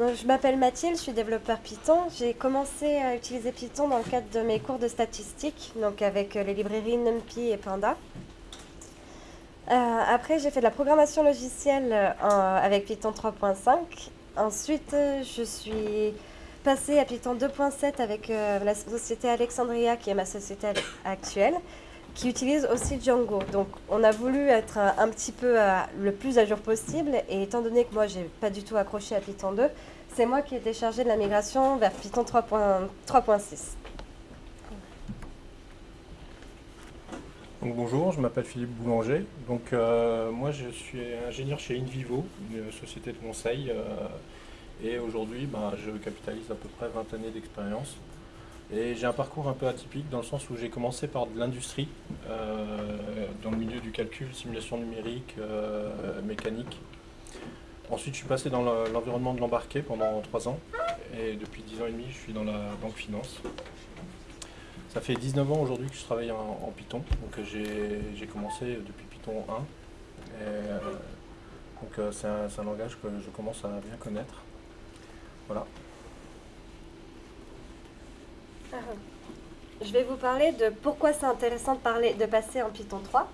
Je m'appelle Mathilde, je suis développeur Python. J'ai commencé à utiliser Python dans le cadre de mes cours de statistique, donc avec euh, les librairies NumPy et Panda. Euh, après, j'ai fait de la programmation logicielle euh, avec Python 3.5. Ensuite, je suis passée à Python 2.7 avec la société Alexandria, qui est ma société actuelle, qui utilise aussi Django. Donc, on a voulu être euh, un petit peu euh, le plus à jour possible. Et étant donné que moi, j'ai pas du tout accroché à Python 2, c'est moi qui ai été chargée de la migration vers Python 3.6. 3.6. Donc bonjour, je m'appelle Philippe Boulanger. Donc euh, moi je suis ingénieur chez Invivo, une société de conseil. et aujourd'hui ben, je capitalise à peu près 20 années d'expérience. Et j'ai un parcours un peu atypique dans le sens où j'ai commencé par de l'industrie, euh, dans le milieu du calcul, simulation numérique, euh, mécanique. Ensuite je suis passé dans le- l'environnement de l'embarqué pendant 3 ans. Et depuis 10 ans et demi je suis dans la banque finance. Ça fait 19 ans aujourd'hui que je travaille en, Python. Donc j'ai commencé depuis Python 1. Et, euh, donc c'est un, un langage que je commence à bien connaître. Voilà. Je vais vous parler de pourquoi c'est intéressant de, passer en Python 3.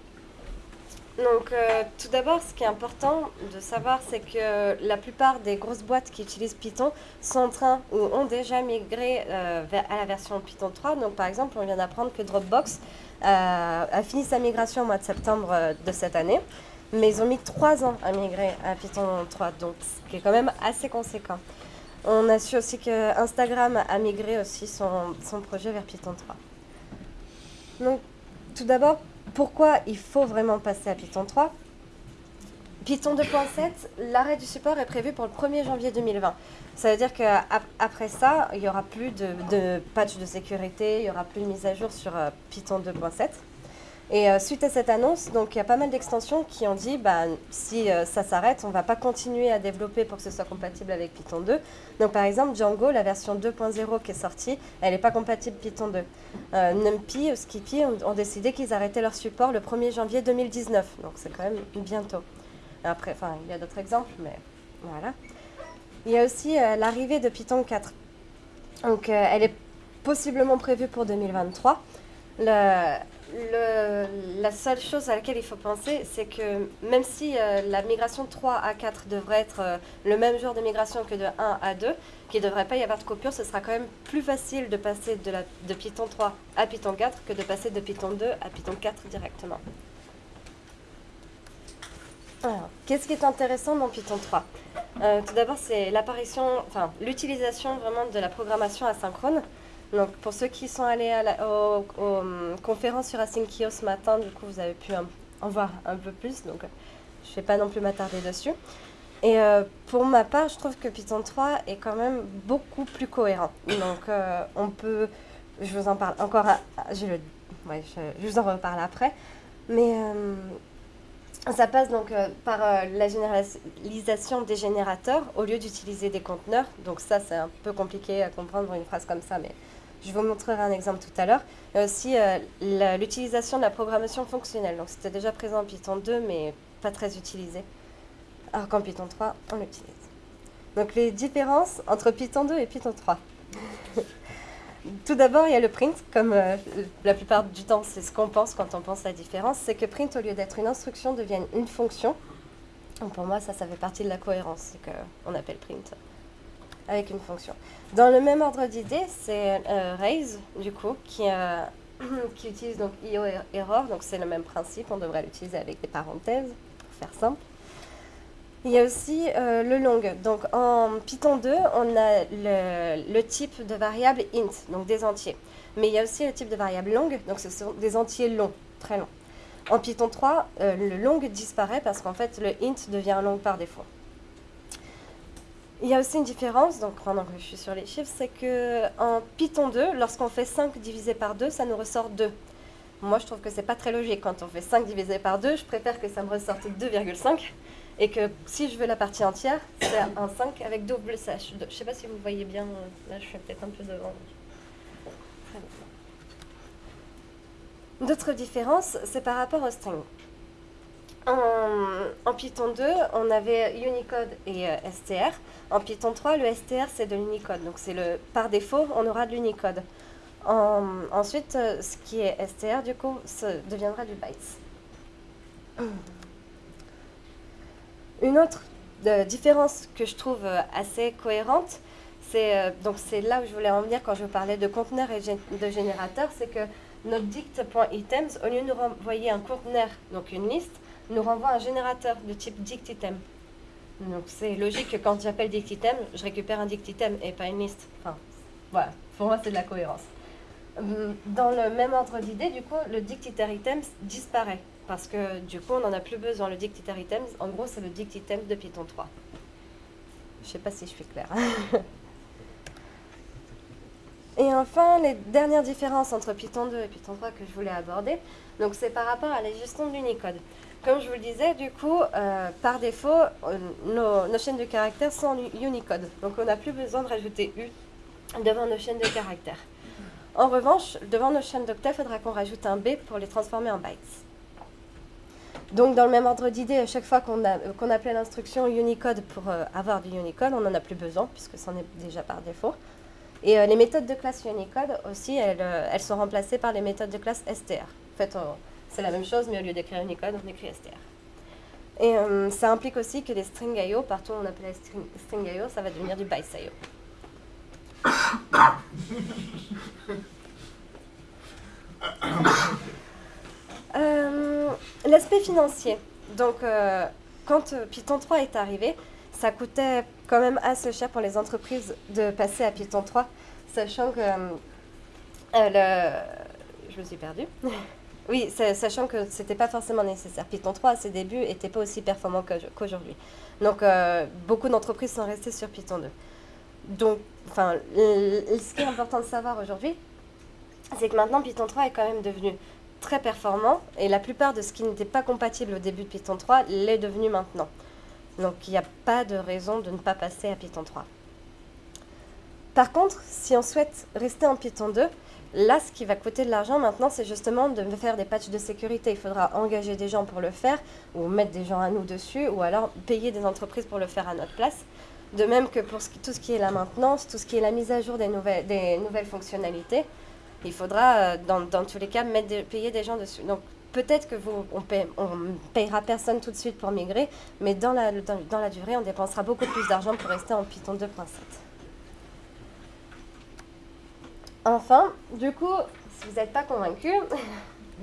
Donc, euh, tout d'abord, ce qui est important de savoir, c'est que la plupart des grosses boîtes qui utilisent Python sont en train ou ont déjà migré euh, vers- à la version Python 3. Donc, par exemple, on vient d'apprendre que Dropbox euh, a fini sa migration au mois de septembre euh, de cette année. Mais ils ont mis trois ans à migrer à Python 3, donc ce qui est quand même assez conséquent. On a su aussi que Instagram a migré aussi son, projet vers Python 3. Donc, tout d'abord, pourquoi il faut vraiment passer à Python 3 Python 2.7, l'arrêt du support est prévu pour le 1er janvier 2020. Ça veut dire qu'après ça, il n'y aura plus de, de patch de sécurité, il n'y aura plus de mise à jour sur euh, Python 2.7. Et euh, suite à cette annonce, donc il y a pas mal d'extensions qui ont dit bah, si euh, ça s'arrête, on ne va pas continuer à développer pour que ce soit compatible avec Python 2. Donc par exemple, Django, la version 2.0 qui est sortie, elle n'est pas compatible Python 2. Euh, NumPy ou Skippy ont, décidé qu'ils arrêtaient leur support le 1er janvier 2019. Donc c'est quand même bientôt. Après, enfin, il y a d'autres exemples, mais voilà. Il y a aussi l'arrivée de Python 4. Donc elle est possiblement prévue pour 2023. Le- le- la seule chose à laquelle il faut penser, c'est que même si euh, la migration 3 à 4 devrait être euh, le même genre de migration que de 1 à 2, qu'il ne devrait pas y avoir de coupure, ce sera quand même plus facile de passer de, Python 3 à Python 4 que de passer de Python 2 à Python 4 directement. Alors, qu'est-ce qui est intéressant dans Python 3 Euh, Tout d'abord, c'est l'apparition, enfin l'utilisation vraiment de la programmation asynchrone. Donc, pour ceux qui sont allés à la, aux, hum, conférences sur Asyncio ce matin, du coup, vous avez pu en, en voir un peu plus. Donc, euh, je ne vais pas non plus m'attarder dessus. Et euh, pour ma part, je trouve que Python 3 est quand même beaucoup plus cohérent. Donc, euh, on peut. Je vous en parle encore. j'ai le, ouais, je, je vous en reparle après. Mais. euh, ça passe donc euh, par euh, la généralisation des générateurs au lieu d'utiliser des conteneurs. Donc ça, c'est un peu compliqué à comprendre une phrase comme ça, mais je vous montrerai un exemple tout à l'heure. Il y a aussi euh, l'utilisation de la programmation fonctionnelle. Donc c'était déjà présent en Python 2, mais pas très utilisé. Alors qu'en Python 3, on l'utilise. Donc les différences entre Python 2 et Python 3. Tout d'abord, il y a le print, comme euh, la plupart du temps, c'est ce qu'on pense quand on pense à la différence, c'est que print, au lieu d'être une instruction, devient une fonction. Pour moi, ça, ça fait partie de la cohérence, c'est qu'on appelle print avec une fonction. Dans le même ordre d'idée, c'est euh, raise, du coup, qui, euh, utilise donc io er- error, donc c'est le même principe, on devrait l'utiliser avec des parenthèses, pour faire simple. Il y a aussi euh, le long. Donc en Python 2, on a le, type de variable int, donc des entiers. Mais il y a aussi le type de variable long, donc ce sont des entiers longs, très longs. En Python 3, euh, le long disparaît parce qu'en fait le int devient long par défaut. Il y a aussi une différence, donc pendant que je suis sur les chiffres, c'est que en Python 2, lorsqu'on fait 5 divisé par 2, ça nous ressort 2. Moi, je trouve que c'est pas très logique. Quand on fait 5 divisé par 2, je préfère que ça me ressorte 2,5 et que si je veux la partie entière, c'est un 5 avec double slash. Je sais pas si vous voyez bien, là je suis peut-être un peu devant. D'autres différences, c'est par rapport au string. En, Python 2, on avait Unicode et STR. En Python 3, le STR, c'est de l'Unicode. Donc, c'est le par défaut, on aura de l'Unicode. ensuite, ce qui est STR, du coup, deviendra du bytes. Une autre différence que je trouve assez cohérente, c'est c'est là où je voulais en venir quand je parlais de conteneurs et de générateurs, c'est que notre dict.items, au lieu de nous renvoyer un conteneur, donc une liste, nous renvoie un générateur de type dictitem. Donc c'est logique que quand j'appelle dictitem, je récupère un dictitem et pas une liste. Enfin, voilà, pour moi c'est de la cohérence. Hum, dans le même ordre d'idée, du coup, le dictiter items disparaît parce que du coup, on n'en a plus besoin. Le dictiter items, en gros, c'est le dictitem de Python 3. Je sais pas si je suis claire. Et enfin, les dernières différences entre Python 2 et Python 3 que je voulais aborder, donc c'est par rapport à la gestion de l'Unicode. Comme je vous le disais, du coup, euh, par défaut, euh, nos, chaînes de caractères sont en Unicode. Donc on n'a plus besoin de rajouter U devant nos chaînes de caractères. En revanche, devant nos chaînes d'octets, il faudra qu'on rajoute un B pour les transformer en bytes. Donc dans le même ordre d'idée, à chaque fois qu'on appelait l'instruction Unicode pour euh, avoir du Unicode, on n'en a plus besoin puisque c'en est déjà par défaut. Et euh, les méthodes de classe Unicode aussi, euh, elles, sont remplacées par les méthodes de classe STR. C'est la même chose, mais au lieu d'écrire Unicode, on écrit STR. Et euh, ça implique aussi que les string IO, partout où on appelle string, string IO, ça va devenir du bytes IO. L'aspect financier. Donc, quand Python 3 est arrivé, ça coûtait quand même assez cher pour les entreprises de passer à Python 3, sachant que euh, je me suis perdue. oui, sachant que ce n'était pas forcément nécessaire. Python 3 à ses débuts n'était pas aussi performant qu'aujourd'hui. Donc euh, beaucoup d'entreprises sont restées sur Python 2. Donc, enfin, ce qui est important de savoir aujourd'hui, c'est que maintenant Python 3 est quand même devenu très performant et la plupart de ce qui n'était pas compatible au début de Python 3 l'est devenu maintenant. Donc il n'y a pas de raison de ne pas passer à Python 3. Par contre, si on souhaite rester en Python 2, là, ce qui va coûter de l'argent maintenant, c'est justement de faire des patchs de sécurité. Il faudra engager des gens pour le faire, ou mettre des gens à nous dessus, ou alors payer des entreprises pour le faire à notre place. De même que pour tout ce qui est la maintenance, tout ce qui est la mise à jour des nouvelles, fonctionnalités, il faudra, euh, dans, tous les cas, payer des gens dessus. Donc peut-être que vous, on, ne payera personne tout de suite pour migrer, mais dans la, dans, la durée, on dépensera beaucoup plus d'argent pour rester en Python 2.7. Enfin, du coup, si vous n'êtes pas convaincu,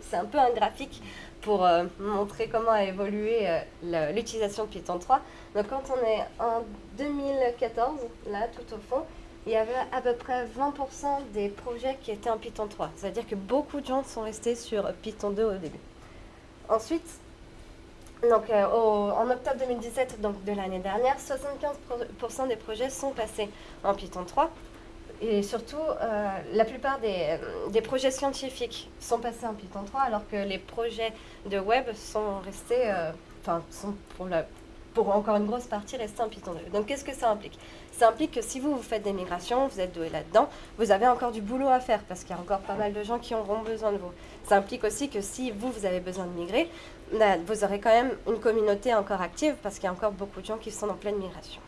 c'est un peu un graphique pour euh, montrer comment a évolué euh, l'utilisation de Python 3. Donc quand on est en 2014, là tout au fond, il y avait à peu près 20% des projets qui étaient en Python 3. C'est-à-dire que beaucoup de gens sont restés sur Python 2 au début. Ensuite, euh, en octobre 2017, donc de l'année dernière, 75% des projets sont passés en Python 3. Et surtout, euh, la plupart des, des, projets scientifiques sont passés en Python 3, alors que les projets de web sont restés, euh, enfin, sont pour encore une grosse partie restés en Python 2. Donc, qu'est-ce que ça implique? Ça implique que si vous, vous faites des migrations, vous êtes doué là-dedans, vous avez encore du boulot à faire parce qu'il y a encore pas mal de gens qui auront besoin de vous. Ça implique aussi que si vous, vous avez besoin de migrer, bah, vous aurez quand même une communauté encore active parce qu'il y a encore beaucoup de gens qui sont en pleine migration.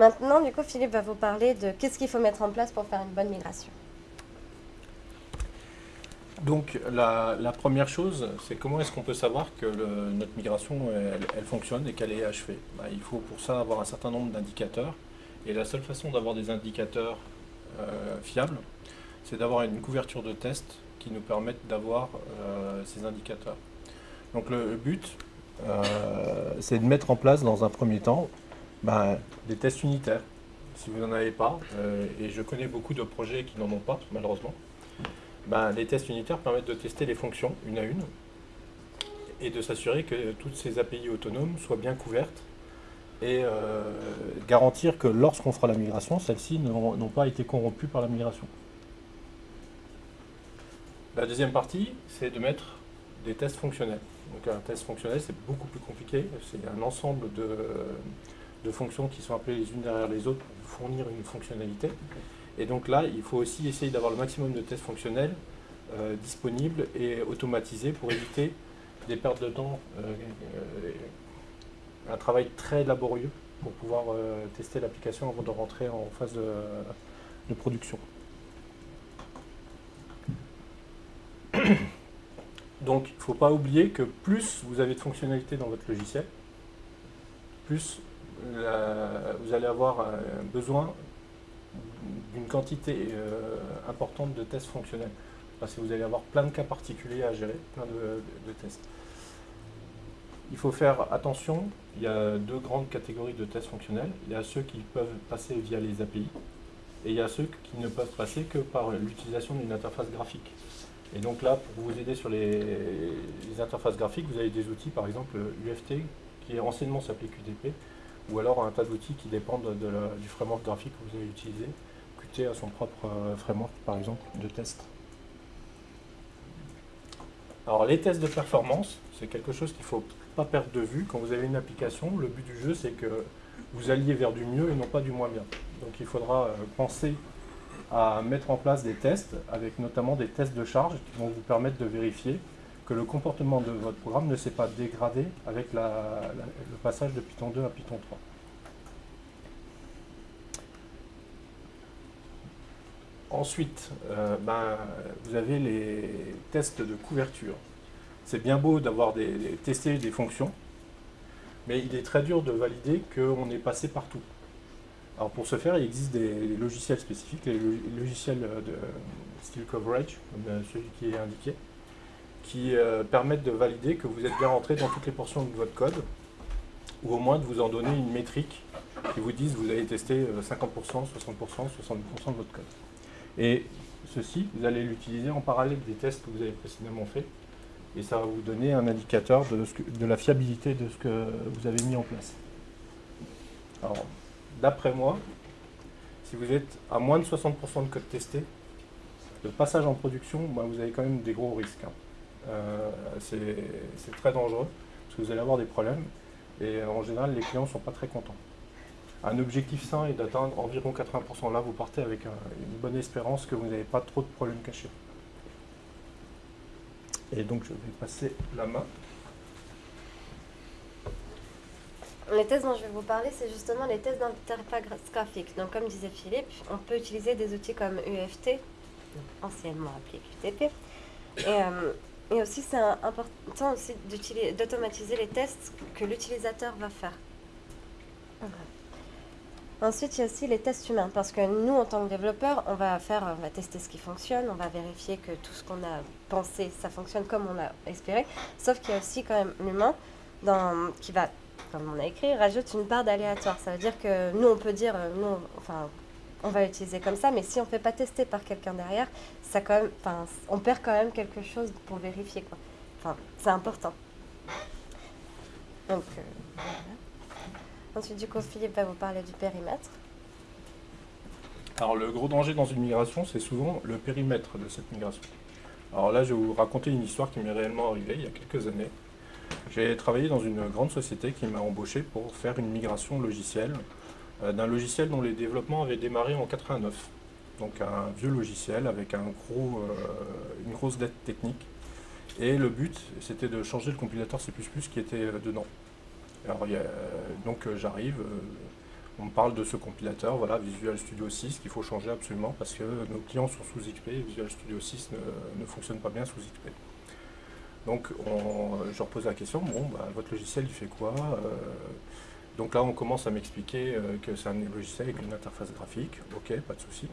Maintenant, du coup, Philippe va vous parler de qu'est-ce qu'il faut mettre en place pour faire une bonne migration. Donc la, première chose, c'est comment est-ce qu'on peut savoir que notre migration, elle, fonctionne et qu'elle est achevée? Bah, Il faut pour ça avoir un certain nombre d'indicateurs. Et la seule façon d'avoir des indicateurs euh, fiables, c'est d'avoir une couverture de tests qui nous permettent d'avoir euh, ces indicateurs. Donc le but, euh, c'est de mettre en place dans un premier temps bah, des tests unitaires. Si vous n'en avez pas, et je connais beaucoup de projets qui n'en ont pas, malheureusement, ben, les tests unitaires permettent de tester les fonctions une à une et de s'assurer que toutes ces API autonomes soient bien couvertes et euh, garantir que lorsqu'on fera la migration, celles-ci n'ont pas été corrompues par la migration. La deuxième partie, c'est de mettre des tests fonctionnels. Donc un test fonctionnel, c'est beaucoup plus compliqué. C'est un ensemble de, de, fonctions qui sont appelées les unes derrière les autres pour fournir une fonctionnalité. Et donc là, il faut aussi essayer d'avoir le maximum de tests fonctionnels euh, disponibles et automatisés pour éviter des pertes de temps, un travail très laborieux pour pouvoir tester l'application avant de rentrer en phase de production. Donc il ne faut pas oublier que plus vous avez de fonctionnalités dans votre logiciel, plus vous allez avoir besoin d'une quantité euh, importante de tests fonctionnels. Parce que vous allez avoir plein de cas particuliers à gérer, plein de, tests. Il faut faire attention, il y a deux grandes catégories de tests fonctionnels. Il y a ceux qui peuvent passer via les API et il y a ceux qui ne peuvent passer que par l'utilisation d'une interface graphique. Et donc là, pour vous aider sur les, interfaces graphiques, vous avez des outils, par exemple UFT, qui anciennement s'appelait QTP, ou alors un tas d'outils qui dépendent du framework graphique que vous avez utilisé. Qt a son propre euh, framework, par exemple, de test. Alors les tests de performance, c'est quelque chose qu'il ne faut pas perdre de vue. Quand vous avez une application, le but du jeu, c'est que vous alliez vers du mieux et non pas du moins bien. Donc il faudra euh, penser à mettre en place des tests, avec notamment des tests de charge qui vont vous permettre de vérifier que le comportement de votre programme ne s'est pas dégradé avec le passage de Python 2 à Python 3. Ensuite, euh, ben, vous avez les tests de couverture. C'est bien beau d'avoir des, testé des fonctions, mais il est très dur de valider qu'on est passé partout. Alors pour ce faire, il existe des logiciels spécifiques, les logiciels de style coverage, comme celui qui est indiqué, qui euh, permettent de valider que vous êtes bien rentré dans toutes les portions de votre code, ou au moins de vous en donner une métrique qui vous dise que vous avez testé 50%, 60%, 70% de votre code. Et ceci, vous allez l'utiliser en parallèle des tests que vous avez précédemment fait, et ça va vous donner un indicateur de, de la fiabilité de ce que vous avez mis en place. Alors, d'après moi, si vous êtes à moins de 60% de code testé, le passage en production, bah, vous avez quand même des gros risques. Hein. Euh, c'est très dangereux, parce que vous allez avoir des problèmes, et en général, les clients ne sont pas très contents. Un objectif sain est d'atteindre environ 80%. Là, vous partez avec une bonne espérance que vous n'avez pas trop de problèmes cachés. Et donc, je vais passer la main. Les tests dont je vais vous parler, c'est justement les tests d'interface graphique. Donc, comme disait Philippe, on peut utiliser des outils comme UFT, anciennement appelé QTP. Euh, et aussi, c'est important aussi d'automatiser les tests que l'utilisateur va faire. Ensuite, il y a aussi les tests humains, parce que nous, en tant que développeurs, on va faire, on va tester ce qui fonctionne, on va vérifier que tout ce qu'on a pensé, ça fonctionne comme on l'a espéré. Sauf qu'il y a aussi quand même l'humain qui va comme on a écrit, rajoute une barre d'aléatoire. Ça veut dire que nous, on peut dire, euh, nous, enfin, on va l'utiliser comme ça, mais si on ne fait pas tester par quelqu'un derrière, ça quand on perd quand même quelque chose pour vérifier. C'est important. Donc, euh, Ensuite, du coup, Philippe va vous parler du périmètre. Alors, le gros danger dans une migration, c'est souvent le périmètre de cette migration. Alors là, je vais vous raconter une histoire qui m'est réellement arrivée il y a quelques années. J'ai travaillé dans une grande société qui m'a embauché pour faire une migration logicielle d'un logiciel dont les développements avaient démarré en 89. Donc un vieux logiciel avec euh, une grosse dette technique. Et le but, c'était de changer le compilateur C++ qui était euh, dedans. Alors, donc j'arrive, on me parle de ce compilateur, voilà, Visual Studio 6, qu'il faut changer absolument parce que nos clients sont sous XP, Visual Studio 6 ne fonctionne pas bien sous XP. Donc je repose la question, bon, bah, votre logiciel il fait quoi euh, Donc là on commence à m'expliquer euh, que c'est un logiciel avec une interface graphique, ok, pas de souci.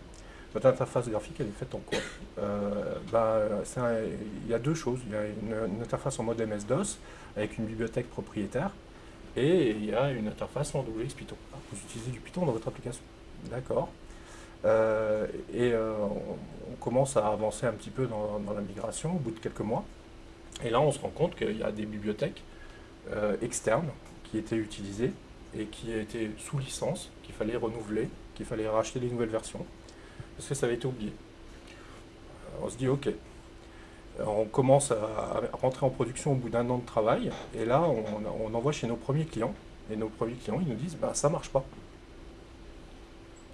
Votre interface graphique elle est faite en quoi? Euh, bah, Il y a deux choses, il y a une, interface en mode MS-DOS avec une bibliothèque propriétaire et il y a une interface en WX Python. Ah, vous utilisez du Python dans votre application, d'accord. et on, commence à avancer un petit peu dans la migration au bout de quelques mois. Et là, on se rend compte qu'il y a des bibliothèques euh, externes qui étaient utilisées et qui étaient sous licence, qu'il fallait renouveler, qu'il fallait racheter des nouvelles versions, parce que ça avait été oublié. Euh, on se dit, ok, on commence à rentrer en production au bout d'un an de travail, et là, on, envoie chez nos premiers clients, et nos premiers clients, ils nous disent, bah, ça marche pas.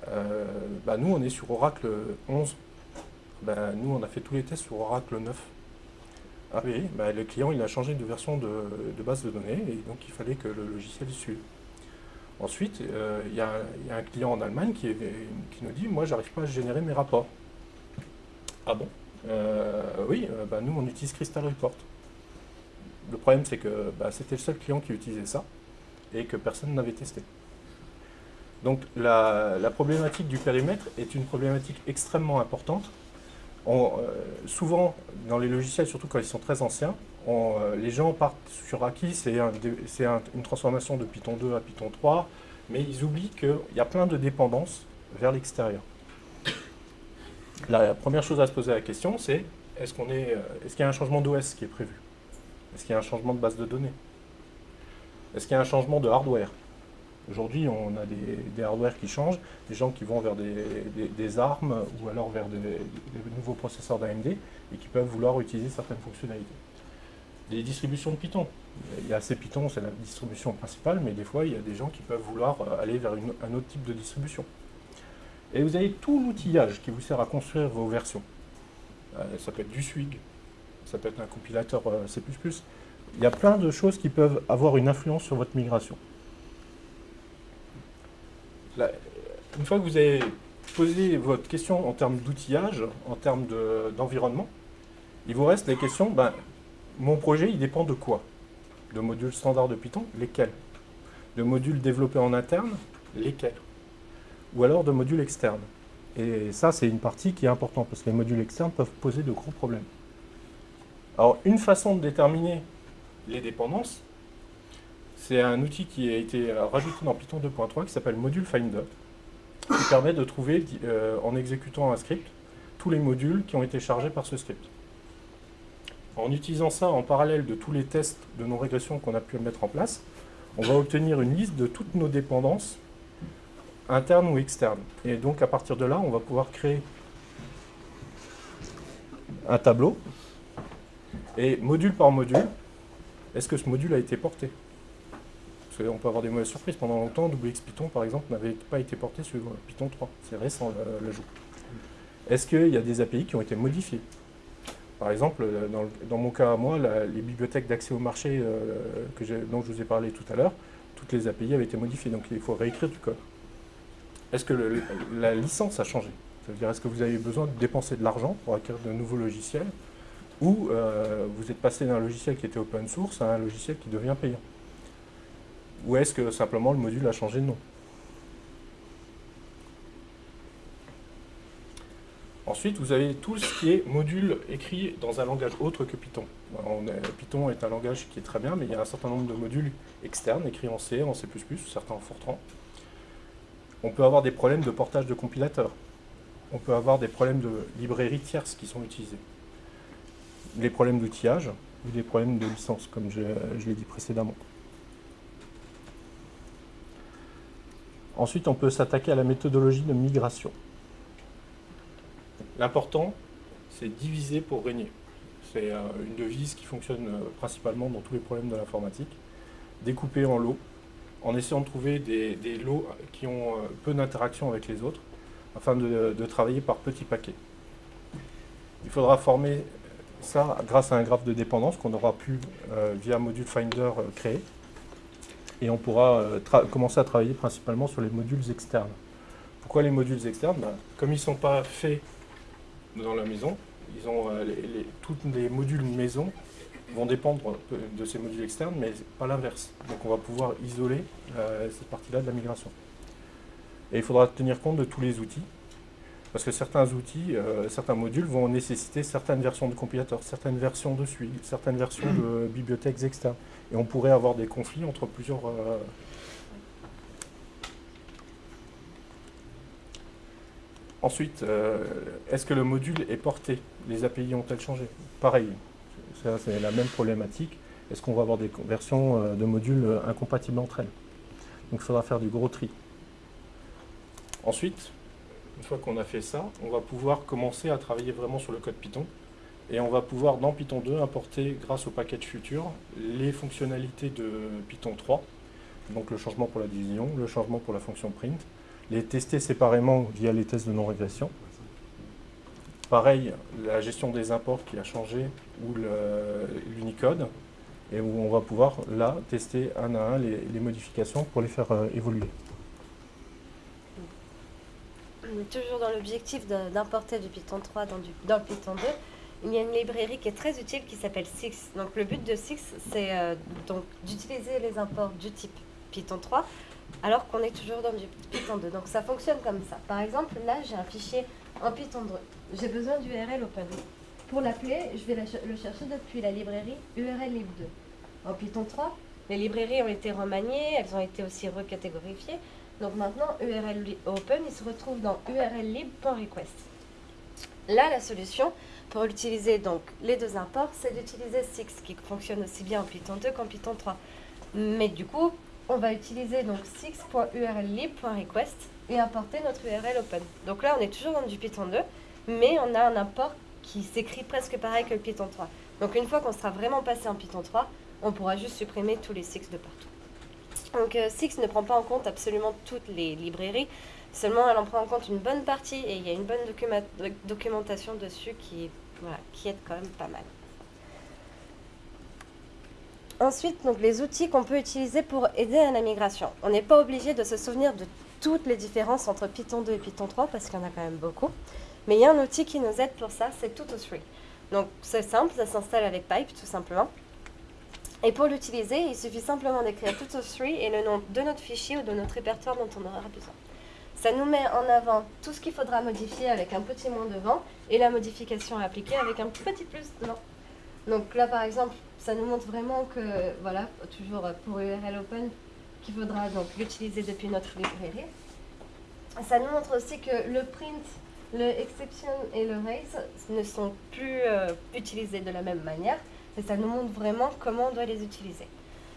Euh, bah, nous, on est sur Oracle 11. Bah, nous, on a fait tous les tests sur Oracle 9. Ah oui, bah, le client il a changé de version de, base de données et donc il fallait que le logiciel suive. Ensuite, euh, il y, a un client en Allemagne qui, nous dit Moi, j'arrive pas à générer mes rapports. Ah bon? Euh, Oui, euh, bah, nous, on utilise Crystal Report. Le problème, c'est que bah, c'était le seul client qui utilisait ça et que personne n'avait testé. Donc, la, problématique du périmètre est une problématique extrêmement importante. Souvent, dans les logiciels, surtout quand ils sont très anciens, euh, les gens partent sur acquis, c'est une transformation de Python 2 à Python 3, mais ils oublient qu'il y a plein de dépendances vers l'extérieur. La première chose à se poser la question, c'est est-ce est qu'il y a un changement d'OS qui est prévu? Est-ce qu'il y a un changement de base de données? Est-ce qu'il y a un changement de hardware? Aujourd'hui, on a des, hardware qui changent, des gens qui vont vers des, armes ou alors vers des nouveaux processeurs d'AMD et qui peuvent vouloir utiliser certaines fonctionnalités des distributions de Python. Il y a assez Python, c'est la distribution principale, mais des fois, il y a des gens qui peuvent vouloir euh, aller vers un autre type de distribution. Et vous avez tout l'outillage qui vous sert à construire vos versions. Euh, ça peut être du Swig, ça peut être un compilateur euh, C++. Il y a plein de choses qui peuvent avoir une influence sur votre migration. Une fois que vous avez posé votre question en termes d'outillage, en termes d'environnement, il vous reste les questions, ben, mon projet, il dépend de quoi? De modules standards de Python Lesquels? De modules développés en interne Lesquels? Ou alors de modules externes? Et ça, c'est une partie qui est importante, parce que les modules externes peuvent poser de gros problèmes. Alors, une façon de déterminer les dépendances, c'est un outil qui a été rajouté dans Python 2.3 qui s'appelle Module Finder, qui permet de trouver, euh, en exécutant un script, tous les modules qui ont été chargés par ce script. En utilisant ça en parallèle de tous les tests de non-régression qu'on a pu mettre en place, on va obtenir une liste de toutes nos dépendances, internes ou externes. Et donc à partir de là, on va pouvoir créer un tableau, et module par module, est-ce que ce module a été porté? Parce qu'on peut avoir des mauvaises surprises. Pendant longtemps, WX Python, par exemple, n'avait pas été porté sur Python 3. C'est récent l'ajout. Est-ce qu'il y a des API qui ont été modifiés par exemple, euh, dans, mon cas à moi, les bibliothèques d'accès au marché euh, dont je vous ai parlé tout à l'heure, toutes les API avaient été modifiées, donc il faut réécrire du code. Est-ce que la licence a changé? Cest à dire, est-ce que vous avez besoin de dépenser de l'argent pour acquérir de nouveaux logiciels? Ou euh, vous êtes passé d'un logiciel qui était open source à un logiciel qui devient payant? Ou est-ce que simplement le module a changé de nom Ensuite, vous avez tout ce qui est module écrit dans un langage autre que Python. Python est un langage qui est très bien, mais il y a un certain nombre de modules externes écrits en C, en C++, certains en Fortran. On peut avoir des problèmes de portage de compilateurs. On peut avoir des problèmes de librairies tierces qui sont utilisées. Les problèmes d'outillage ou des problèmes de licence, comme je, je l'ai dit précédemment. Ensuite, on peut s'attaquer à la méthodologie de migration. L'important, c'est diviser pour régner. C'est euh, une devise qui fonctionne euh, principalement dans tous les problèmes de l'informatique. Découper en lots, en essayant de trouver des, lots qui ont euh, peu d'interaction avec les autres, afin de, travailler par petits paquets. Il faudra former ça grâce à un graphe de dépendance qu'on aura pu, via Module Finder, créer. Et on pourra commencer à travailler principalement sur les modules externes. Pourquoi les modules externes? Ben, Comme ils ne sont pas faits dans la maison. Euh, tous les modules maison vont dépendre de ces modules externes, mais pas l'inverse. Donc on va pouvoir isoler euh, cette partie-là de la migration. Et il faudra tenir compte de tous les outils, parce que certains outils, euh, certains modules vont nécessiter certaines versions de compilateurs, certaines versions de suite, certaines versions de bibliothèques externes. Et on pourrait avoir des conflits entre plusieurs Ensuite, euh, est-ce que le module est porté? Les API ont-elles changé? Pareil, c'est la même problématique. Est-ce qu'on va avoir des versions euh, de modules euh, incompatibles entre elles? Donc il faudra faire du gros tri. Ensuite, une fois qu'on a fait ça, on va pouvoir commencer à travailler vraiment sur le code Python. Et on va pouvoir, dans Python 2, importer, grâce au package futur, les fonctionnalités de Python 3. Donc le changement pour la division, le changement pour la fonction print, les tester séparément via les tests de non-régression. pareil, la gestion des imports qui a changé, ou l'Unicode, et où on va pouvoir là tester un à un les, modifications pour les faire euh, évoluer. Toujours dans l'objectif d'importer du Python 3 dans, le Python 2, il y a une librairie qui est très utile qui s'appelle Six. Donc le but de Six, c'est euh, d'utiliser les imports du type Python 3 alors qu'on est toujours dans du Python 2. Donc ça fonctionne comme ça. Par exemple, là j'ai un fichier en Python 2. J'ai besoin d'URL open. Pour l'appeler, je vais le chercher depuis la librairie urllib 2. En Python 3, les librairies ont été remaniées, elles ont été aussi recatégorifiées. Donc maintenant, URL open, il se retrouve dans urllib.request. Là, la solution pour utiliser donc les deux imports, c'est d'utiliser Six, qui fonctionne aussi bien en Python 2 qu'en Python 3. Mais du coup, on va utiliser donc six.urllib.request et importer notre URL open. Donc là, on est toujours dans du Python 2, mais on a un import qui s'écrit presque pareil que le Python 3. Donc une fois qu'on sera vraiment passé en Python 3, on pourra juste supprimer tous les Six de partout. Donc euh, Six ne prend pas en compte absolument toutes les librairies, seulement elle en prend en compte une bonne partie et il y a une bonne documentation dessus qui, qui aide quand même pas mal. Ensuite, donc, les outils qu'on peut utiliser pour aider à la migration. On n'est pas obligé de se souvenir de toutes les différences entre Python 2 et Python 3 parce qu'il y en a quand même beaucoup. Mais il y a un outil qui nous aide pour ça, c'est Tuto3. Donc c'est simple, ça s'installe avec Pipe tout simplement. Et pour l'utiliser, il suffit simplement d'écrire Tuto3 et le nom de notre fichier ou de notre répertoire dont on aura besoin. Ça nous met en avant tout ce qu'il faudra modifier avec un petit moins devant et la modification à appliquer avec un petit plus devant. Donc là par exemple, ça nous montre vraiment que, voilà, toujours pour URL Open, qu'il faudra donc l'utiliser depuis notre librairie. Ça nous montre aussi que le print le exception et le raise ne sont plus euh, utilisés de la même manière et ça nous montre vraiment comment on doit les utiliser.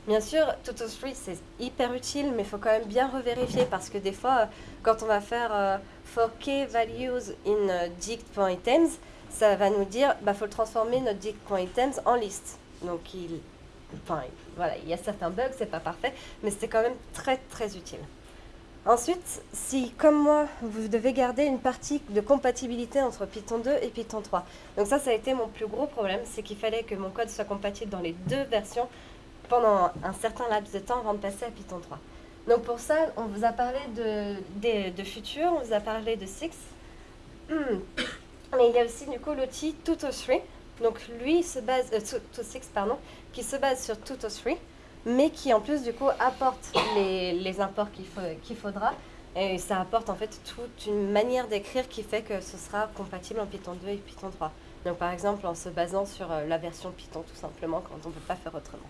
Bien sûr, Toto3 c'est hyper utile, mais il faut quand même bien revérifier parce que des fois, euh, quand on va faire euh, for values in dict.items, ça va nous dire bah faut transformer notre dict.items en liste. Donc il, voilà, il y a certains bugs, c'est pas parfait, mais c'est quand même très très utile. Ensuite, si, comme moi, vous devez garder une partie de compatibilité entre Python 2 et Python 3. Donc ça, ça a été mon plus gros problème, c'est qu'il fallait que mon code soit compatible dans les deux versions pendant un certain laps de temps avant de passer à Python 3. Donc pour ça, on vous a parlé de, de, Future, on vous a parlé de Six. Mais il y a aussi du coup l'outil Tuto3. Donc lui se base, euh, Tuto6, pardon, qui se base sur Tuto3 mais qui en plus du coup apporte les, imports qu'il faudra. Et ça apporte en fait toute une manière d'écrire qui fait que ce sera compatible en Python 2 et Python 3. Donc par exemple en se basant sur euh, la version Python tout simplement quand on ne peut pas faire autrement.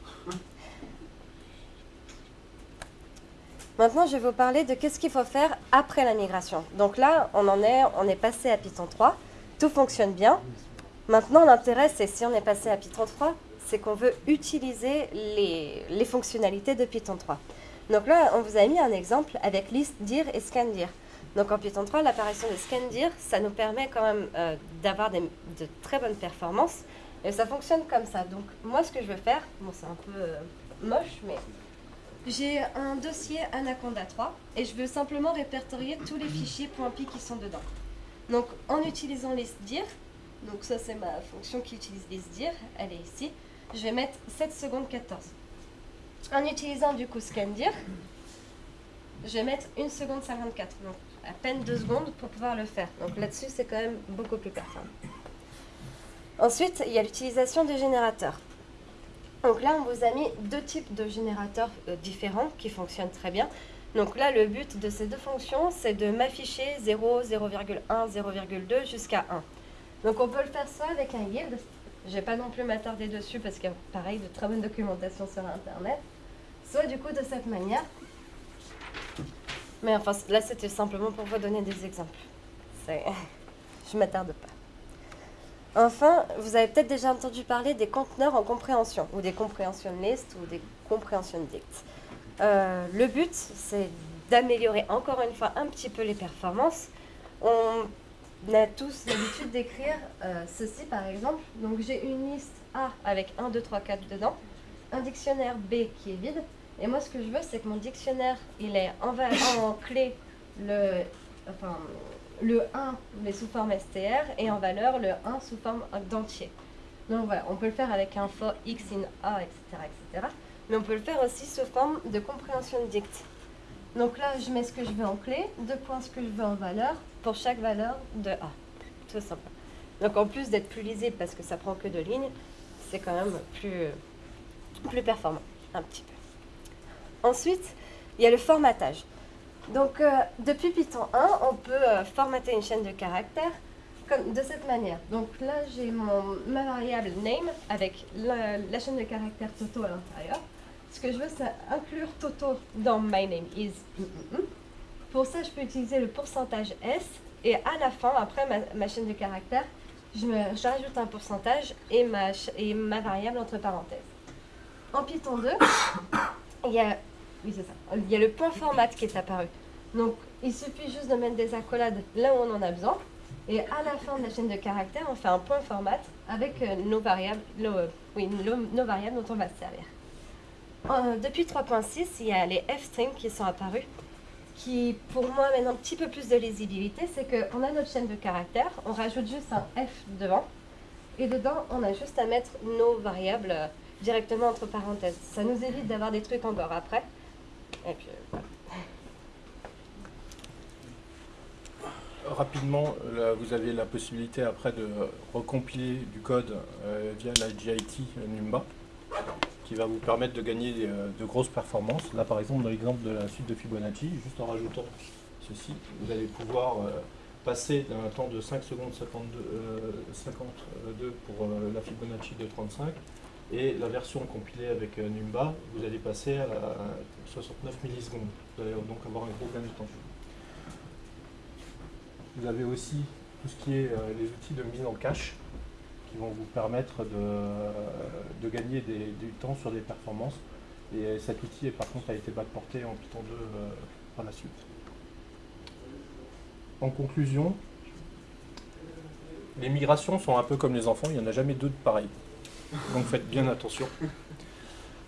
Maintenant, je vais vous parler de qu'est-ce qu'il faut faire après la migration. Donc là, on en est, on est passé à Python 3, tout fonctionne bien. Maintenant, l'intérêt, c'est si on est passé à Python 3, c'est qu'on veut utiliser les, fonctionnalités de Python 3. Donc là, on vous a mis un exemple avec list dir et scandir. Donc en Python 3, l'apparition de scandir, ça nous permet quand même euh, d'avoir de très bonnes performances. Et ça fonctionne comme ça. Donc moi, ce que je veux faire, bon c'est un peu euh, moche, mais j'ai un dossier Anaconda 3 et je veux simplement répertorier tous les fichiers .py qui sont dedans. Donc en utilisant listdir, donc ça c'est ma fonction qui utilise listdir, elle est ici je vais mettre 7 secondes 14. En utilisant du coup scandir, je vais mettre 1 seconde 54, donc à peine 2 secondes pour pouvoir le faire. Donc là-dessus, c'est quand même beaucoup plus performant. Ensuite, il y a l'utilisation des générateurs. Donc là, on vous a mis deux types de générateurs euh, différents qui fonctionnent très bien. Donc là, le but de ces deux fonctions, c'est de m'afficher 0, 0,1, 0,2 jusqu'à 1. Donc on peut le faire soit avec un yield, je vais pas non plus m'attarder dessus parce qu'il y a pareil de très bonne documentation sur internet. Soit du coup de cette manière. Mais enfin là c'était simplement pour vous donner des exemples. Je m'attarde pas. Enfin, vous avez peut-être déjà entendu parler des conteneurs en compréhension, ou des comprehension list, ou des comprehension dict. Euh, le but, c'est d'améliorer encore une fois un petit peu les performances. On on a tous l'habitude d'écrire euh, ceci par exemple. Donc j'ai une liste A avec 1, 2, 3, 4 dedans, un dictionnaire B qui est vide. Et moi ce que je veux c'est que mon dictionnaire il est en, en clé le, enfin, le 1 mais sous forme str et en valeur le 1 sous forme d'entier. Donc voilà, on peut le faire avec un for x in a, etc., etc. Mais on peut le faire aussi sous forme de compréhension dict. Donc là, je mets ce que je veux en clé, deux points ce que je veux en valeur, pour chaque valeur de a. Tout simple. Donc en plus d'être plus lisible parce que ça prend que deux lignes, c'est quand même plus, performant, un petit peu. Ensuite, il y a le formatage. Donc, euh, depuis Python 1, on peut euh, formater une chaîne de caractères de cette manière. Donc là, j'ai ma variable name avec la, chaîne de caractères Toto à l'intérieur. Ce que je veux, c'est inclure Toto dans my name is. Pour ça, je peux utiliser le pourcentage S et à la fin, après ma, chaîne de caractères, je, rajoute un pourcentage et ma, et ma variable entre parenthèses. En Python 2, il y a oui, ça. Il y a le point format qui est apparu. Donc, il suffit juste de mettre des accolades là où on en a besoin. Et à la fin de la chaîne de caractères, on fait un point format avec euh, nos, variables, oui, nos, variables dont on va se servir. Euh, depuis 3.6, il y a les f-strings qui sont apparus, qui pour moi mènent un petit peu plus de lisibilité. C'est qu'on a notre chaîne de caractères, on rajoute juste un f devant, et dedans, on a juste à mettre nos variables euh, directement entre parenthèses. Ça nous évite d'avoir des trucs encore après. Euh, Rapidement, vous avez la possibilité après de recompiler du code via la GIT Numba, qui va vous permettre de gagner euh, de grosses performances. Là, par exemple, dans l'exemple de la suite de Fibonacci, juste en rajoutant ceci, vous allez pouvoir passer d'un temps de 5 secondes 52, 52 pour la Fibonacci de 35 et la version compilée avec euh, Numba, vous allez passer à 69 millisecondes. Vous allez donc avoir un gros gain de temps. Vous avez aussi tout ce qui est euh, les outils de mise en cache qui vont vous permettre de, gagner du temps sur des performances. Et cet outil, par contre, a été backporté en Python 2 euh, par la suite. En conclusion, les migrations sont un peu comme les enfants, il n'y en a jamais deux de pareils. Donc faites bien attention.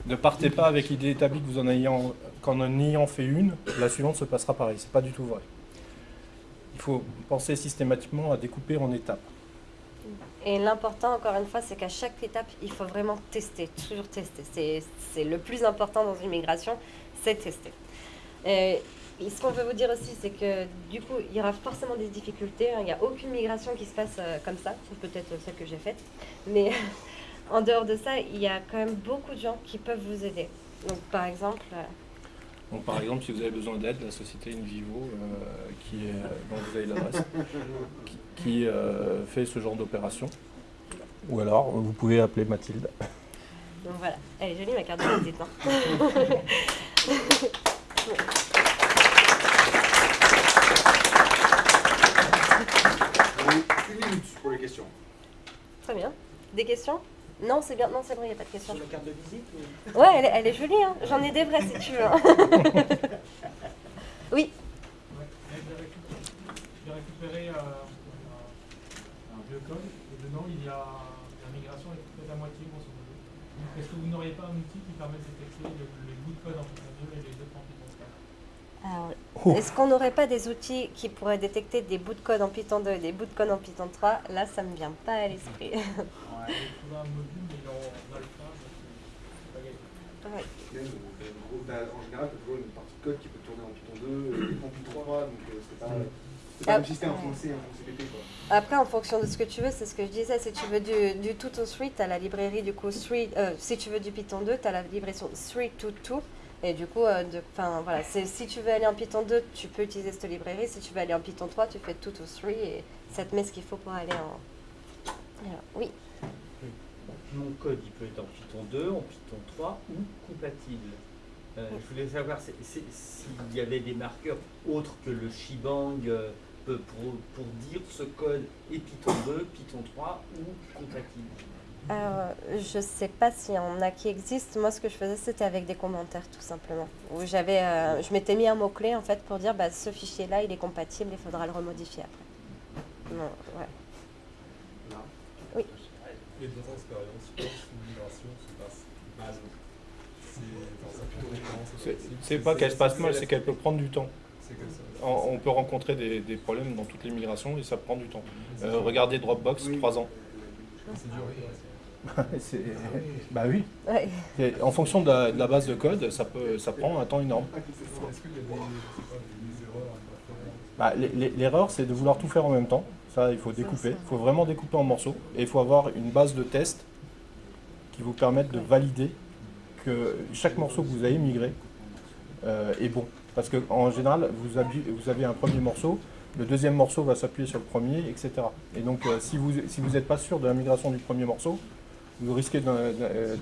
Ne partez pas avec l'idée établie que vous en qu'en en ayant fait une, la suivante se passera pareil. C'est pas du tout vrai. Il faut penser systématiquement à découper en étapes. Et l'important, encore une fois, c'est qu'à chaque étape, il faut vraiment tester, toujours tester. C'est le plus important dans une migration, c'est tester. Et ce qu'on veut vous dire aussi, c'est que du coup, il y aura forcément des difficultés. Il n'y a aucune migration qui se passe euh, comme ça, sauf peut-être celle que j'ai faite. Mais en dehors de ça, il y a quand même beaucoup de gens qui peuvent vous aider. Donc, par exemple. Euh, donc, par exemple, si vous avez besoin d'aide, la société Invivo, euh, qui est, dont vous avez l'adresse, qui, euh, fait ce genre d'opération. Ou alors, vous pouvez appeler Mathilde. Donc voilà, elle est jolie ma carte de visite. Hein. Une minute pour les questions. Très bien. Des questions? Non, c'est bien. Non, c'est vrai, il n'y a pas de question. Sur la carte de visite Ouais, elle est, elle est jolie. Hein. J'en ai des vrais si tu veux. Hein. oui. J'ai récupéré euh, un, vieux code et dedans il y a la migration est peut-être à moitié grosso modo. Est-ce que vous n'auriez pas un outil qui permet de détecter les bouts de code en Python 2 et les autres en Python 3 Alors, oh. Est-ce qu'on n'aurait pas des outils qui pourraient détecter des bouts de code en Python 2 et des bouts de code en Python 3 Là, ça me vient pas à l'esprit. Ouais. un module, mais en alpha. En général, tu as toujours une partie de code qui peut tourner en Python 2 et en Python 3, donc euh, c'est pas. C'est pas ah, comme si c'était un français, C, un CPT quoi. Après, en fonction de ce que tu veux, c'est ce que je disais. Si tu veux du, du 2 tu as la librairie du coup 3. Euh, si tu veux du Python 2, tu as la librairie 3 to 2. Et du coup, euh, de, voilà, si tu veux aller en Python 2, tu peux utiliser cette librairie. Si tu veux aller en Python 3, tu fais 2 to 3 et ça te met ce qu'il faut pour aller en. Alors, oui mon code il peut être en Python 2, en Python 3 ou compatible. Euh, je voulais savoir s'il y avait des marqueurs autres que le shebang euh, pour, pour, dire ce code est Python 2, Python 3 ou compatible. Alors, je ne sais pas s'il y en a qui existent. Moi, ce que je faisais, c'était avec des commentaires, tout simplement. Où j'avais, euh, je m'étais mis un mot-clé, en fait, pour dire, bah, ce fichier-là, il est compatible, il faudra le remodifier après. Non, ouais. Oui. Et dans ton expérience, je pense qu'une migration se passe mal. C'est pas qu'elle se passe mal, c'est qu'elle peut prendre du temps. On, on peut rencontrer des, des problèmes dans toutes les migrations et ça prend du temps. Euh, regardez Dropbox, 3 ans. C'est dur. C'est- bah oui. Ouais. En fonction de la, de la base de code, ça, peut, ça prend un temps énorme. Est-ce qu'il y a des, je sais pas, des erreurs à Bah, l'e- l'e- L'erreur, c'est de vouloir tout faire en même temps. Ça, il faut découper. Il faut vraiment découper en morceaux. Et il faut avoir une base de test qui vous permette de valider que chaque morceau que vous avez migré euh, est bon. Parce qu'en général, vous avez, vous avez un premier morceau, le deuxième morceau va s'appuyer sur le premier, etc. Et donc, euh, si vous si vous n'êtes pas sûr de la migration du premier morceau, vous risquez de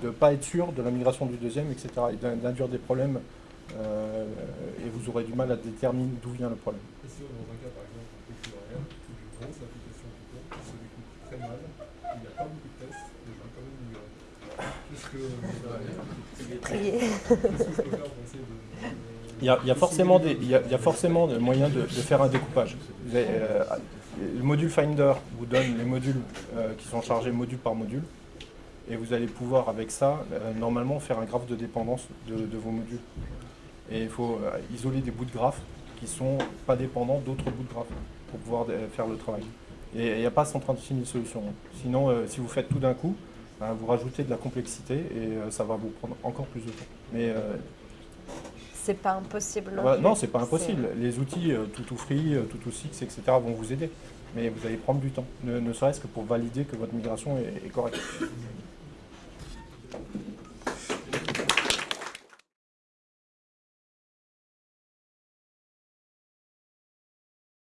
ne pas être sûr de la migration du deuxième, etc. Et d'in- d'induire des problèmes. euh, et vous aurez du mal à déterminer d'où vient le problème. Et si dans un cas, par exemple, on fait plus rien, une grosse application Python qui se découpe très mal, il n'y a pas beaucoup de tests, et je vais quand même migrer. Qu'est-ce que peux faire pour essayer de. Il y a, il y a forcément des, il y a, il y a forcément des moyens de, de faire un découpage. Vous avez, euh, le module Finder vous donne les modules euh, qui sont chargés module par module. Et vous allez pouvoir, avec ça, euh, normalement faire un graphe de dépendance de, de vos modules. Et il faut euh, isoler des bouts de graphe qui sont pas dépendants d'autres bouts de graphe pour pouvoir euh, faire le travail. Et il n'y a pas 136 000 solutions. Sinon, si vous faites tout d'un coup, ben, vous rajoutez de la complexité et ça va vous prendre encore plus de temps. Mais C'est pas impossible. Non, plus. non, c'est pas impossible. Les outils euh, Tutu Free, Tutu Six, etc. vont vous aider. Mais vous allez prendre du temps, ne, ne serait-ce que pour valider que votre migration est, est correcte. Thank you.